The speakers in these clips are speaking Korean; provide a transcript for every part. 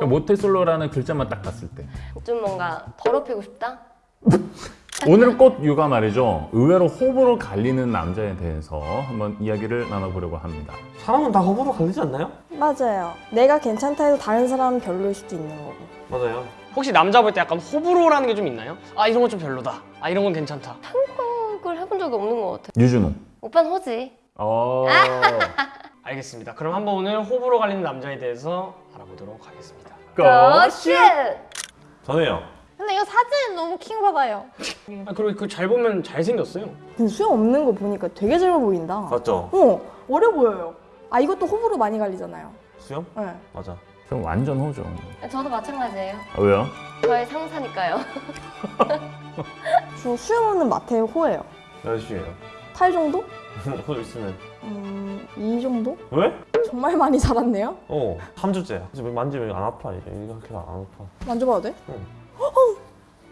그러니까 모태솔로라는 글자만 딱 봤을 때 좀 뭔가 더럽히고 싶다? 오늘 꽃 육아 말이죠 의외로 호불호 갈리는 남자에 대해서 한번 이야기를 나눠보려고 합니다 사람은 다 호불호 갈리지 않나요? 맞아요. 내가 괜찮다 해도 다른 사람은 별로일 수도 있는 거고. 맞아요. 혹시 남자 볼 때 약간 호불호라는 게 좀 있나요? 아 이런 건 좀 별로다. 아 이런 건 괜찮다. 그걸 해본 적이 없는 것 같아. 유준호 오빠는 호지. 어... 알겠습니다. 그럼 한번 오늘 호불호 갈리는 남자에 대해서 알아보도록 하겠습니다. Go shit! 저는요. 근데 이거 사진 너무 킹받아요. 아 그리고 그 잘 보면 잘 생겼어요. 근데 수염 없는 거 보니까 되게 젊어 보인다. 맞죠? 어, 어려 보여요. 아, 이것도 호불호 많이 갈리잖아요. 수염? 네. 맞아. 전 완전 호죠 저도 마찬가지예요. 아, 왜요? 저의 상사니까요. 저 수염 없는 마태의 호예요. 몇 시예요? 탈 정도? 그거 있으면. 음, 이 정도? 왜? 정말 많이 자랐네요. 어. 3주째. 지금 만지면 안 아파 이제. 이렇게 안 아파. 만져봐도 돼?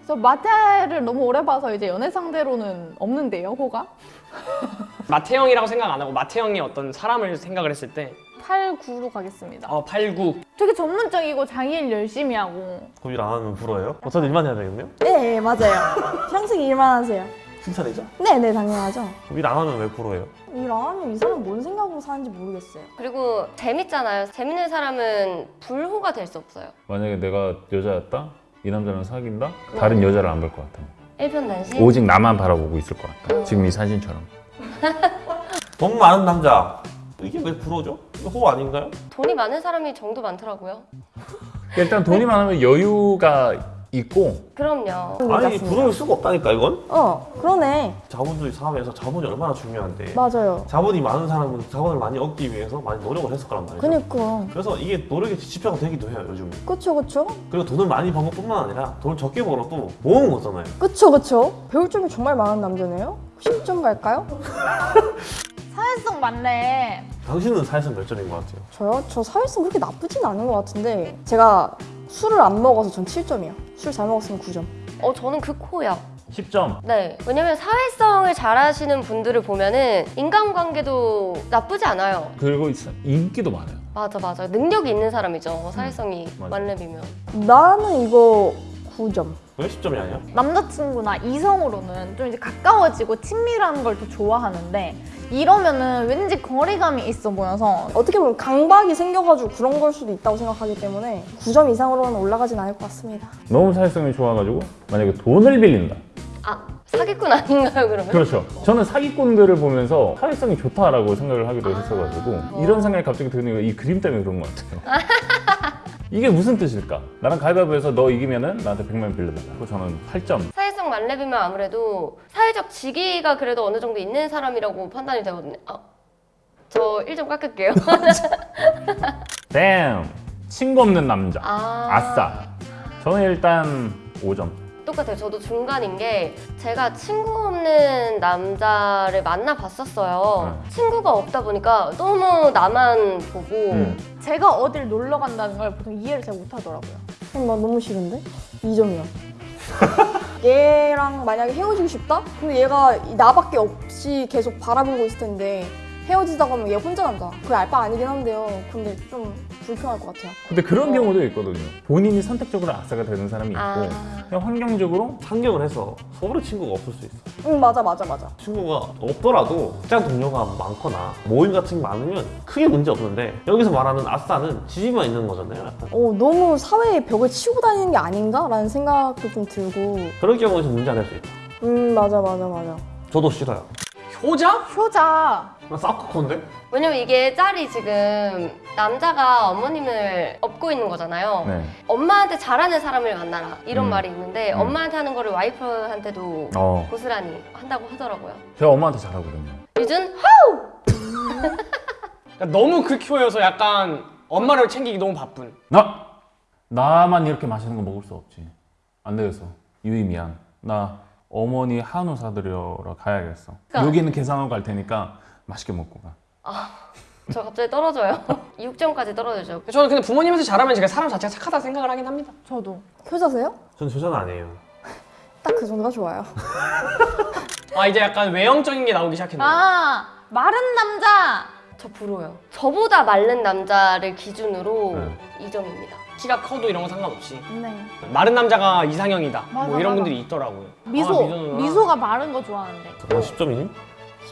저 마태를 너무 오래 봐서 이제 연애 상대로는 없는데요, 호가? 마태형이라고 생각 안 하고 마태형의 어떤 사람을 생각을 했을 때 8, 9로 가겠습니다. 어, 8, 9 되게 전문적이고 자기 일 열심히 하고 그럼 일 안 하면 불어요? 어, 저는 일만 해야 되겠네요? 네, 네, 맞아요. 평생 일만 하세요. 칭찬이죠? 네, 네, 당연하죠. 안 하면 왜? 일안 하면 이 사람 뭔 생각으로 사는지 모르겠어요. 그리고 재밌잖아요. 재밌는 사람은 불호가 될 수 없어요. 만약에 내가 여자였다? 이 남자랑 사귄다? 다른 여자를 안 볼 것 같아 일편단심. 오직 나만 바라보고 있을 것 같아 지금 이 사진처럼 돈 많은 남자. 이게 왜? 이거 호 아닌가요? 돈이 많은 사람이 정도 많더라고요. 일단 돈이 많으면 여유가 있고 그럼요. 아니 부러울 수가 없다니까 이건? 어, 그러네. 자본주의 사회에서 자본이 얼마나 중요한데 맞아요. 자본이 많은 사람은 자본을 많이 얻기 위해서 많이 노력을 했을 거란 말이죠 그니까. 그래서 이게 노력의 지표가 되기도 해요 요즘 그쵸, 그쵸? 그리고 돈을 많이 번 것뿐만 아니라 돈을 적게 벌어도 모은 거잖아요 그쵸, 그쵸? 배울 점이 정말 많은 남자네요? 10점 갈까요? 사회성 많네. 당신은 사회성 몇 점인 것 같아요? 저요? 저 사회성 그렇게 나쁘진 않은 것 같은데 제가 술을 안 먹어서 전 7점이요. 술 잘 먹었으면 9점. 어, 저는 그 코야. 10점 네. 왜냐면 사회성을 잘하시는 분들을 보면은 인간관계도 나쁘지 않아요. 그리고 인기도 많아요 맞아, 맞아. 능력이 있는 사람이죠. 사회성이 맞아. 만렙이면. 나는 이거 9점. 왜 10점이 아니야? 남자친구나 이성으로는 좀 이제 가까워지고 친밀한 걸 더 좋아하는데 이러면은 왠지 거리감이 있어 보여서 어떻게 보면 강박이 생겨가지고 그런 걸 수도 있다고 생각하기 때문에 9점 이상으로는 올라가진 않을 것 같습니다. 너무 사회성이 좋아가지고 만약에 돈을 빌린다 아, 사기꾼 아닌가요, 그러면? 그렇죠 저는 사기꾼들을 보면서 사회성이 좋다라고 생각을 하기도 했어가지고 이런 생각이 갑자기 드는 거이 그림 때문에 그런 것 같아요 이게 무슨 뜻일까? 나랑 가위바위보해서 너 이기면은 나한테 100만 원 빌려달라. 그리고 저는 8점. 사회성 만렙이면 아무래도 사회적 직위가 그래도 어느 정도 있는 사람이라고 판단이 되거든요. 아, 저 1점 깎을게요. damn 친구 없는 남자. 아, 아싸. 저는 일단 5점 똑같아요. 저도 중간인 게 제가 친구 없는 남자를 만나봤었어요. 친구가 없다 보니까 너무 나만 보고 음. 제가 어딜 놀러 간다는 걸 보통 이해를 잘 못하더라고요. 그럼 나 너무 싫은데? 2점이요. 얘랑 만약에 헤어지고 싶다? 근데 얘가 이 나밖에 없이 계속 바라보고 있을 텐데 헤어지다 가 면 얘 혼자 난다. 그게 알바 아니긴 한데요. 근데 좀 불편할 것 같아요. 근데 그런 경우도 있거든요 본인이 선택적으로 아싸가 되는 사람이 있고 아, 그냥 환경적으로 상경을 해서 서울에 친구가 없을 수 있어 응, 맞아, 맞아, 맞아. 친구가 없더라도 직장 동료가 많거나 모임 같은 게 많으면 크게 문제 없는데 여기서 말하는 아싸는 지지만 있는 거잖아요 약간. 어, 너무 사회의 벽을 치고 다니는 게 아닌가 라는 생각도 좀 들고. 그럴 경우에는 문제가 될수 있다 음, 맞아, 맞아, 맞아. 저도 싫어요 효자? 효자. 나 사커콘데? 왜냐면 이게 짤이 지금 남자가 어머님을 업고 있는 거잖아요. 네. 엄마한테 잘하는 사람을 만나라 이런 음. 말이 있는데 음. 엄마한테 하는 거를 와이프한테도 어, 고스란히 한다고 하더라고요. 제가 엄마한테 잘하거든요 유준 그러니까 너무 극효여서 약간 엄마를 챙기기 너무 바쁜. 나 나만 이렇게 맛있는 거 먹을 수 없지. 안 되겠어. 유이 미안. 나 어머니 한우 사드려러 가야겠어. 그러니까- 여기는 계산하고 갈 테니까 맛있게 먹고 가. 저 갑자기 떨어져요. 6점까지 떨어지죠. 저는 근데 부모님한테 잘하면 제가 사람 자체가 착하다 생각을 하긴 합니다. 저도. 효자세요? 전 저자는 아니에요 딱 그 정도가 좋아요. 아 이제 약간 외형적인 게 나오기 시작했네요. 아 마른 남자. 저 부러워요. 저보다 마른 남자를 기준으로 네. 2점입니다. 키가 커도 이런 거 상관없이 네. 마른 남자가 이상형이다. 맞아, 뭐 이런 맞아. 분들이 있더라고요. 미소, 아, 미소가 마른 거 좋아하는데. 너 10점이니?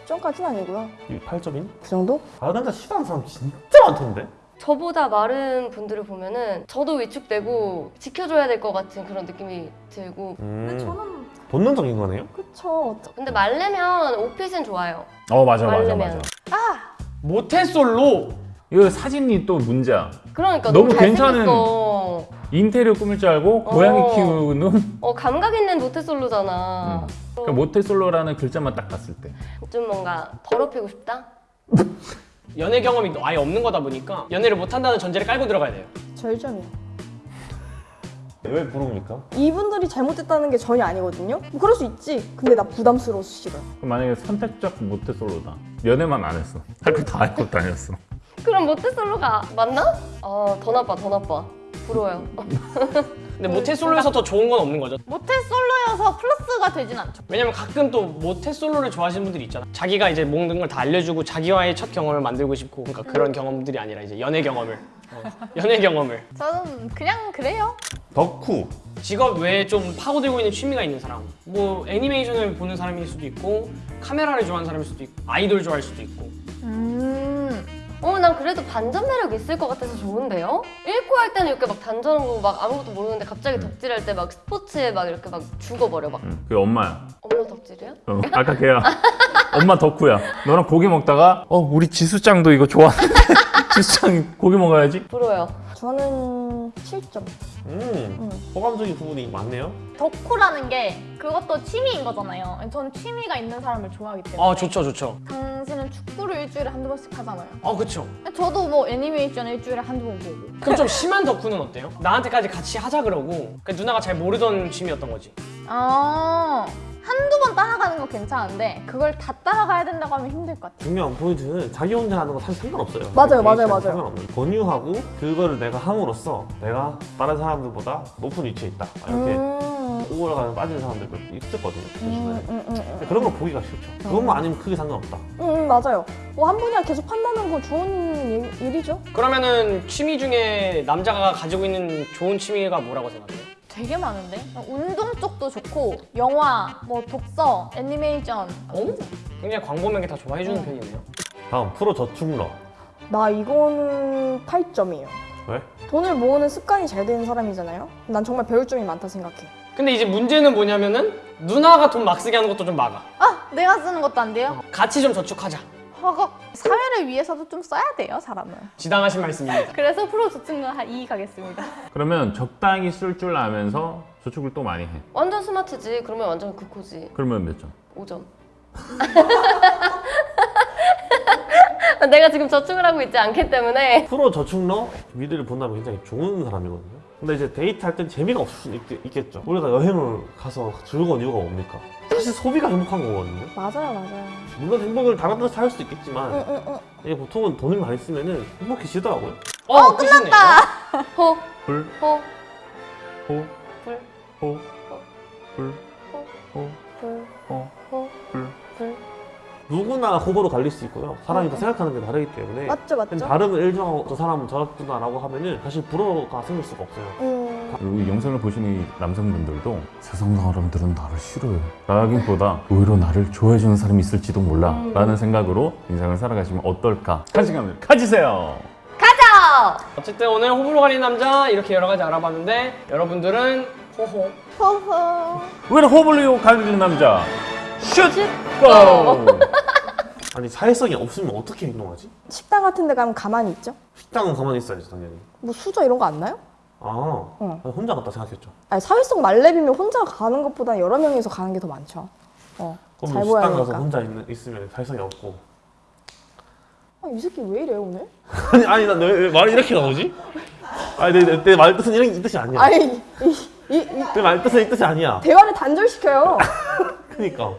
10점까지는 아니고요. 8점이니? 그 정도? 아 남자 싫어하는 사람 진짜 많던데? 저보다 마른 분들을 보면은 저도 위축되고 지켜줘야 될 것 같은 그런 느낌이 들고 음, 저는 본능적인 거네요? 그쵸. 근데 말르면 옷핏은 좋아요 어 맞아 맞아. 맞아. 모태솔로 이거 사진이 또 문제야. 그러니까 너무 너무, 괜찮은- 인테리어 꾸밀 줄 알고 고양이 어. 키우는 어 감각 있는 모태솔로잖아 음. 그러니까 모태솔로라는 글자만 딱 봤을 때. 좀 뭔가 더럽히고 싶다? 연애 경험이 아예 없는 거다 보니까 연애를 못 한다는 전제를 깔고 들어가야 돼요. 절점이요. 왜 부릅니까? 이분들이 잘못했다는 게 전혀 아니거든요. 뭐 그럴 수 있지. 근데 나 부담스러워서. 그럼 만약에 선택적 모태솔로다. 연애만 안 했어. 할 거 다 알고 다녔어. 그럼 모태솔로가 맞나? 아더 나빠 더 나빠 부러워요 근데 모태솔로에서 더 좋은 건 없는 거죠. 모태 솔로여서 플러스가 되진 않죠. 왜냐면 가끔 또 모태솔로를 좋아하시는 분들이 있잖아. 자기가 이제 모든 걸 다 알려주고 자기와의 첫 경험을 만들고 싶고 그러니까 그런 경험들이 아니라 이제 연애 경험을 어, 연애 경험을 저는 그냥 그래요. 덕후 직업 외에 좀 파고들고 있는 취미가 있는 사람 뭐 애니메이션을 보는 사람일 수도 있고 카메라를 좋아하는 사람일 수도 있고 아이돌 좋아할 수도 있고 음. 어 난 그래도 반전 매력 있을 것 같아서 좋은데요? 읽고 할 때는 이렇게 막 단정하고 막 아무것도 모르는데 갑자기 덕질할 때 막 스포츠에 막 이렇게 막 죽어버려 막 응. 그게 엄마야. 엄마 덕질이야? 어, 아까 걔야. 엄마 덕후야. 너랑 고기 먹다가 어 우리 지수짱도 이거 좋아하는데 지수짱 고기 먹어야지. 부러워요 저는 7점. 음, 호감적인 부분이 많네요 덕후라는 게 그것도 취미인 거잖아요. 전 취미가 있는 사람을 좋아하기 때문에. 아 좋죠 좋죠 당신은 축구를 일주일에 한두 번씩 하잖아요. 아 그쵸 저도 뭐 애니메이션 일주일에 한두 번 보고. 그럼 좀 심한 덕후는 어때요? 나한테까지 같이 하자 그러고 그러니까 누나가 잘 모르던 취미였던 거지 아 한두 번 따라가는 건 괜찮은데 그걸 다 따라가야 된다고 하면 힘들 것 같아요. 중요한 포인트는 자기 혼자 하는 거 사실 상관없어요 맞아요, 맞아요, 맞아요. 상관없는 권유하고 그거를 내가 함으로써 내가 다른 사람들보다 높은 위치에 있다 이렇게 음, 우월감에 빠지는 사람들도 있었거든요 음. 음, 음, 근데 그런 거 보기가 싫죠 그것만 아니면 크게 상관없다 음, 음, 맞아요. 뭐 한 분이랑 계속 한다는 건 좋은 일- 일이죠. 그러면은 취미 중에 남자가 가지고 있는 좋은 취미가 뭐라고 생각해요? 되게 많은데? 운동 쪽도 좋고 영화, 뭐 독서, 애니메이션 어? 굉장히 광범위하게 다 좋아해주는 편이네요 다음 프로 저축러 나 이거는 8점이에요. 왜? 돈을 모으는 습관이 잘 되는 사람이잖아요. 난 정말 배울 점이 많다 생각해. 근데 이제 문제는 뭐냐면은 누나가 돈 막 쓰게 하는 것도 좀 막아 아! 내가 쓰는 것도 안 돼요? 같이 좀 저축하자 허걱 사회를 위해서도 좀 써야 돼요 사람은. 지당하신 말씀입니다. 그래서 프로 저축은 한 2 가겠습니다. 그러면 적당히 쓸 줄 아면서 저축을 또 많이 해. 완전 스마트지. 그러면 완전 극호지. 그러면 몇 점? 5점. 내가 지금 저축을 하고 있지 않기 때문에. 프로 저축러? 미드를 본다면 굉장히 좋은 사람이거든요. 근데 이제 데이트할 땐 재미가 없을 수 있, 겠죠. 우리가 여행을 가서 즐거운 이유가 뭡니까? 사실 소비가 행복한 거거든요. 맞아요, 맞아요. 물론 행복을 다른 데서 찾을 수도 있겠지만 응, 응, 응. 이게 보통은 돈을 많이 쓰면은 행복해지더라고요. 어, 끝났다! 호, 불, 호, 호, 불, 호, 불, 호, 불, 호, 누구나 호불호 갈릴 수 있고요. 사람이 다 생각하는 게 다르기 때문에. 맞죠, 맞죠. 다름을 일정하고 저 사람은 저렇구나 라고 하면은 사실 불호가 생길 수가 없어요. 음, 그리고 이 영상을 보시는 이 남성분들도 세상 사람들은 나를 싫어해. 라기보다 오히려 나를 좋아해주는 사람이 있을지도 몰라. 라는 생각으로 인생을 살아가시면 어떨까? 한시간을 가지세요. 가자! 어쨌든 오늘 호불호 갈린 남자 이렇게 여러 가지 알아봤는데 여러분들은 호호. 호호. 왜 호블리오 가리는 남자? 슛! 고! 아니 사회성이 없으면 어떻게 행동하지? 식당 같은 데 가면 가만히 있죠? 식당은 가만히 있어야지 당연히. 뭐 수저 이런 거 안 나요? 아, 응. 아니, 혼자 갔다 생각했죠. 아니, 사회성 말레비면 혼자 가는 것보다 여러 명이서 가는 게 더 많죠. 어, 그럼 잘 식당 가서 되니까. 혼자 있는, 있으면 사회성이 없고. 아, 이 새끼 왜 이래 오늘? 아니 아니 나왜 왜 말이 이렇게 나오지? 아니 내내 말 뜻은 이런 이 뜻이 아니야. 아니, 이, 이, 이 내 말 뜻은 이 뜻이 아니야. 대화를 단절시켜요. 그니까